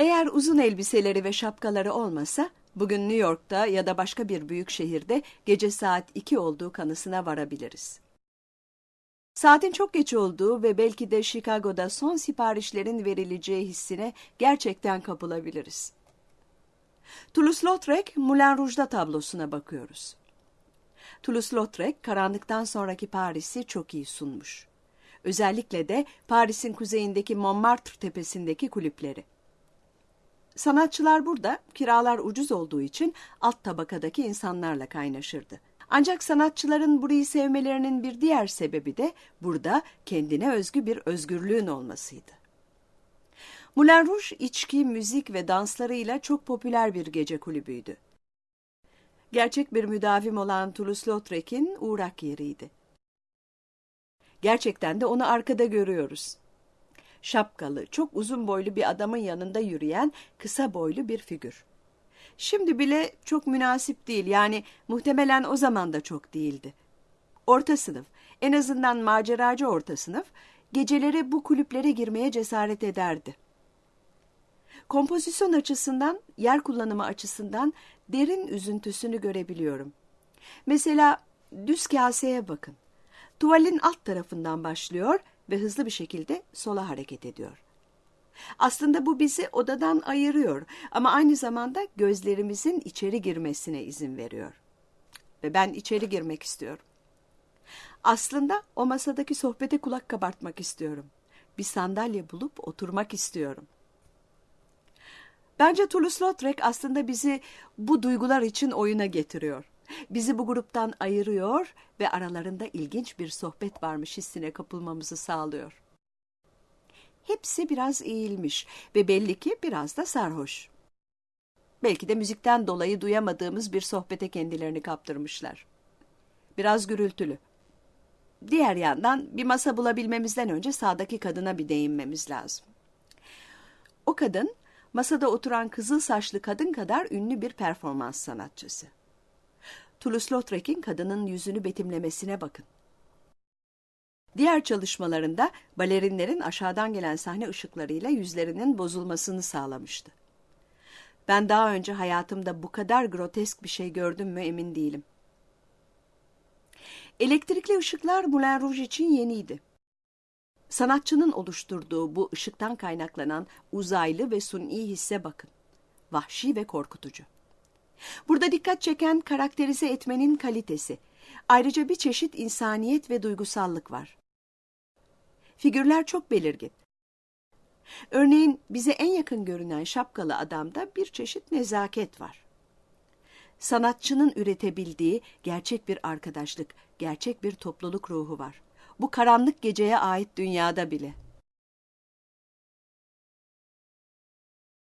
Eğer uzun elbiseleri ve şapkaları olmasa, bugün New York'ta ya da başka bir büyük şehirde gece saat 2 olduğu kanısına varabiliriz. Saatin çok geç olduğu ve belki de Chicago'da son siparişlerin verileceği hissine gerçekten kapılabiliriz. Toulouse-Lautrec, Moulin Rouge'da tablosuna bakıyoruz. Toulouse-Lautrec, karanlıktan sonraki Paris'i çok iyi sunmuş. Özellikle de Paris'in kuzeyindeki Montmartre tepesindeki kulüpleri. Sanatçılar burada kiralar ucuz olduğu için alt tabakadaki insanlarla kaynaşırdı. Ancak sanatçıların burayı sevmelerinin bir diğer sebebi de burada kendine özgü bir özgürlüğün olmasıydı. Moulin Rouge içki, müzik ve danslarıyla çok popüler bir gece kulübüydü. Gerçek bir müdavim olan Toulouse-Lautrec'in uğrak yeriydi. Gerçekten de onu arkada görüyoruz. Şapkalı, çok uzun boylu bir adamın yanında yürüyen kısa boylu bir figür. Şimdi bile çok münasip değil yani muhtemelen o zaman da çok değildi. Orta sınıf, en azından maceracı orta sınıf, geceleri bu kulüplere girmeye cesaret ederdi. Kompozisyon açısından, yer kullanımı açısından derin üzüntüsünü görebiliyorum. Mesela düz kaseye bakın. Tuvalin alt tarafından başlıyor ve hızlı bir şekilde sola hareket ediyor. Aslında bu bizi odadan ayırıyor ama aynı zamanda gözlerimizin içeri girmesine izin veriyor. Ve ben içeri girmek istiyorum. Aslında o masadaki sohbete kulak kabartmak istiyorum. Bir sandalye bulup oturmak istiyorum. Bence Toulouse-Lautrec aslında bizi bu duygular için oyuna getiriyor. Bizi bu gruptan ayırıyor ve aralarında ilginç bir sohbet varmış hissine kapılmamızı sağlıyor. Hepsi biraz eğilmiş ve belli ki biraz da sarhoş. Belki de müzikten dolayı duyamadığımız bir sohbete kendilerini kaptırmışlar. Biraz gürültülü. Diğer yandan bir masa bulabilmemizden önce sağdaki kadına bir değinmemiz lazım. O kadın masada oturan kızıl saçlı kadın kadar ünlü bir performans sanatçısı. Toulouse-Lautrec'in kadının yüzünü betimlemesine bakın. Diğer çalışmalarında balerinlerin aşağıdan gelen sahne ışıklarıyla yüzlerinin bozulmasını sağlamıştı. Ben daha önce hayatımda bu kadar grotesk bir şey gördüm mü emin değilim. Elektrikli ışıklar Moulin Rouge için yeniydi. Sanatçının oluşturduğu bu ışıktan kaynaklanan uzaylı ve suni hisse bakın. Vahşi ve korkutucu. Burada dikkat çeken karakterize etmenin kalitesi. Ayrıca bir çeşit insaniyet ve duygusallık var. Figürler çok belirgin. Örneğin bize en yakın görünen şapkalı adamda bir çeşit nezaket var. Sanatçının üretebildiği gerçek bir arkadaşlık, gerçek bir topluluk ruhu var. Bu karanlık geceye ait dünyada bile.